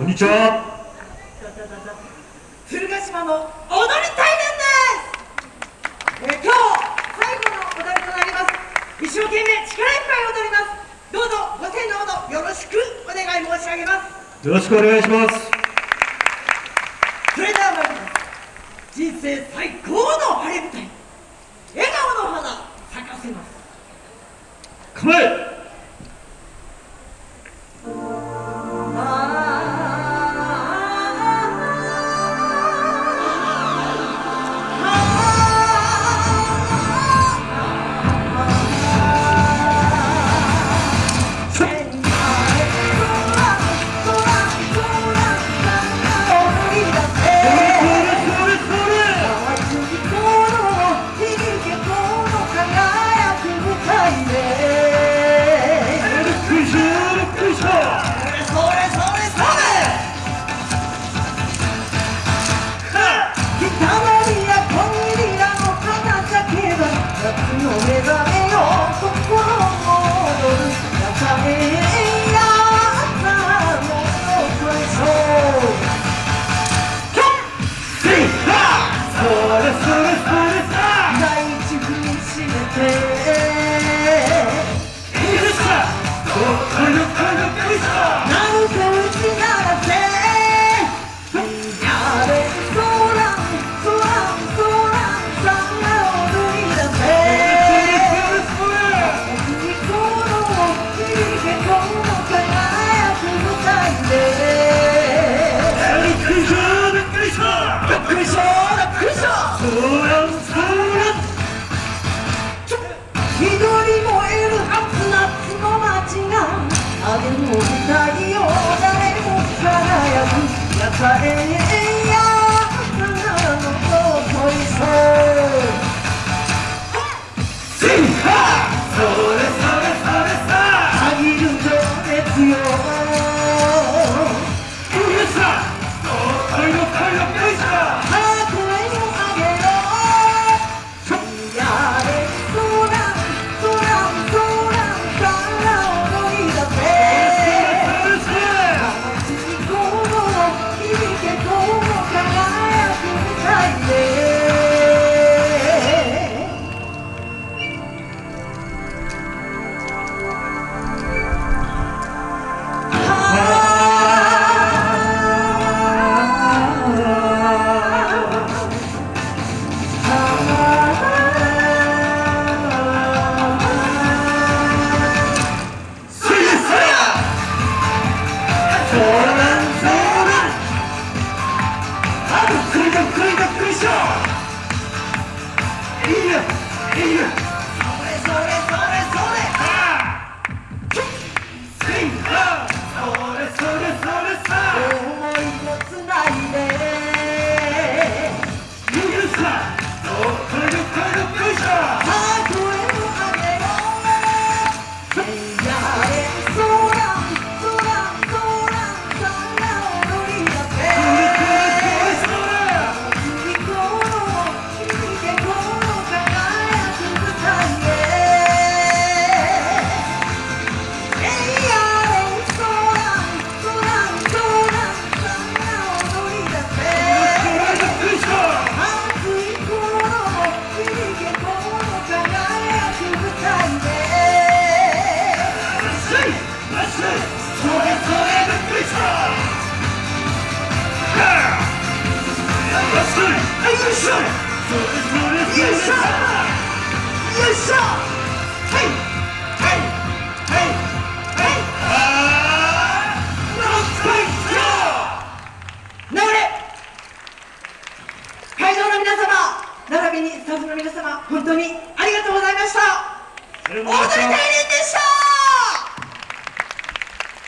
こんにちは。鶴ヶ島の踊り大連です、えー、今日最後の踊りとなります。一生懸命力いっぱい踊ります。どうぞご声のほどよろしくお願い申し上げます。よろしくお願いします。それでは参ります。人生最高の晴れ舞台。笑顔の花咲かせます。構えも太誰も輝く野菜そらなあとくりとくりとくりしいいいい会場の皆様並びにスタッフの皆様本当にありがとうございました